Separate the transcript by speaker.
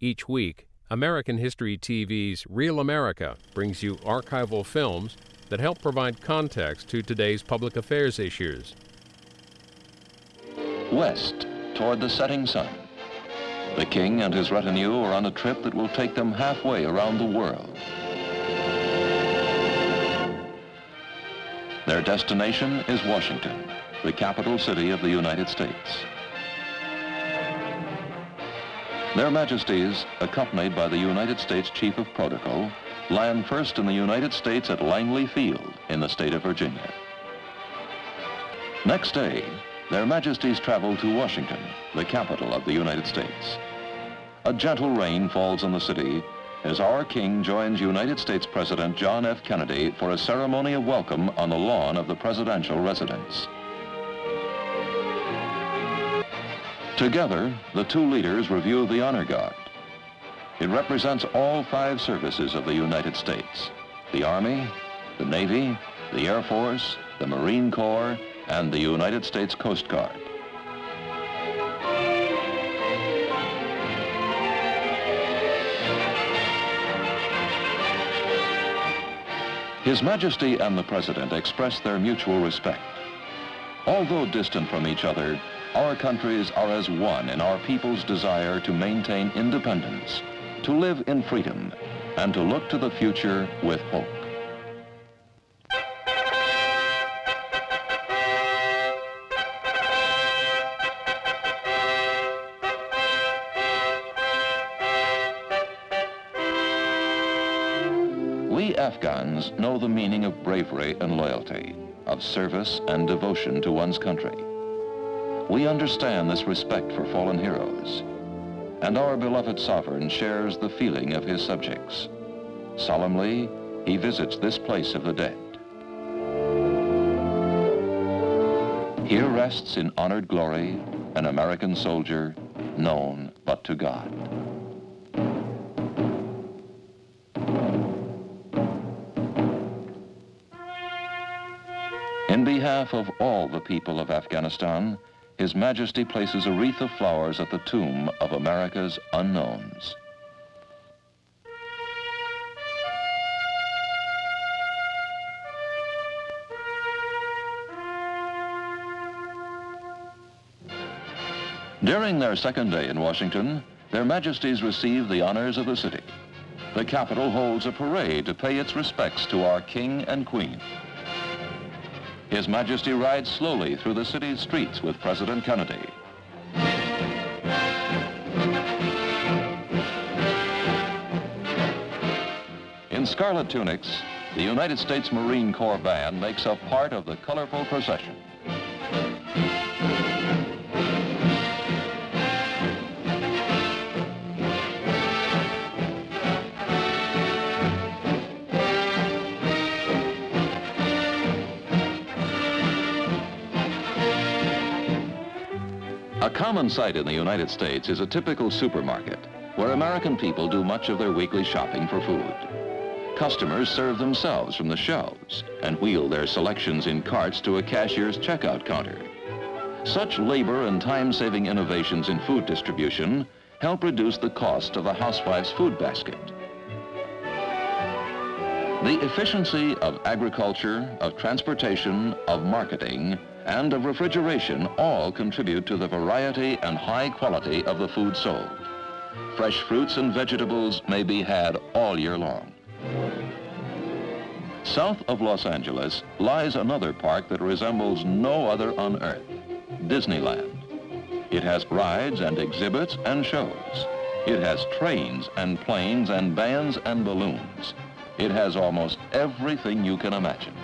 Speaker 1: Each week, American History TV's Real America brings you archival films that help provide context to today's public affairs issues.
Speaker 2: West, toward the setting sun. The king and his retinue are on a trip that will take them halfway around the world. Their destination is Washington, the capital city of the United States. Their Majesties, accompanied by the United States Chief of Protocol, land first in the United States at Langley Field in the state of Virginia. Next day, their Majesties travel to Washington, the capital of the United States. A gentle rain falls on the city as our King joins United States President John F. Kennedy for a ceremony of welcome on the lawn of the presidential residence. Together, the two leaders review the Honor Guard. It represents all five services of the United States, the Army, the Navy, the Air Force, the Marine Corps, and the United States Coast Guard. His Majesty and the President express their mutual respect. Although distant from each other, our countries are as one in our people's desire to maintain independence, to live in freedom, and to look to the future with hope. We Afghans know the meaning of bravery and loyalty, of service and devotion to one's country. We understand this respect for fallen heroes, and our beloved sovereign shares the feeling of his subjects. Solemnly, he visits this place of the dead. Here rests in honored glory an American soldier known but to God. In behalf of all the people of Afghanistan, his Majesty places a wreath of flowers at the tomb of America's unknowns. During their second day in Washington, their Majesties receive the honors of the city. The Capitol holds a parade to pay its respects to our King and Queen. His Majesty rides slowly through the city's streets with President Kennedy. In scarlet tunics, the United States Marine Corps Band makes up part of the colorful procession. A common sight in the United States is a typical supermarket where American people do much of their weekly shopping for food. Customers serve themselves from the shelves and wheel their selections in carts to a cashier's checkout counter. Such labor and time-saving innovations in food distribution help reduce the cost of a housewife's food basket. The efficiency of agriculture, of transportation, of marketing, and of refrigeration all contribute to the variety and high quality of the food sold. Fresh fruits and vegetables may be had all year long. South of Los Angeles lies another park that resembles no other on earth, Disneyland. It has rides and exhibits and shows. It has trains and planes and bands and balloons. It has almost everything you can imagine.